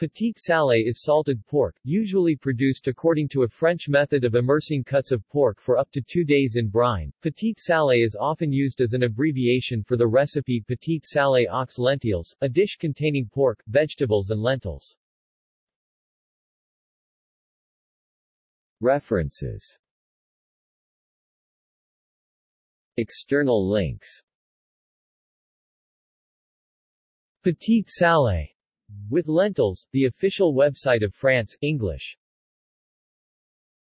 Petit salé is salted pork, usually produced according to a French method of immersing cuts of pork for up to two days in brine. Petit salé is often used as an abbreviation for the recipe Petit salé aux lentilles, a dish containing pork, vegetables and lentils. References External links Petit salé with lentils, the official website of France, English